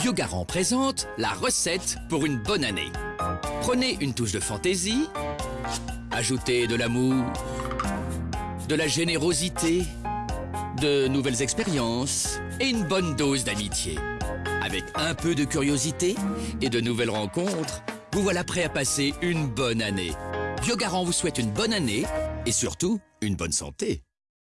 Biogarant présente la recette pour une bonne année. Prenez une touche de fantaisie, ajoutez de l'amour, de la générosité, de nouvelles expériences et une bonne dose d'amitié. Avec un peu de curiosité et de nouvelles rencontres, vous voilà prêt à passer une bonne année. Biogarant vous souhaite une bonne année et surtout une bonne santé.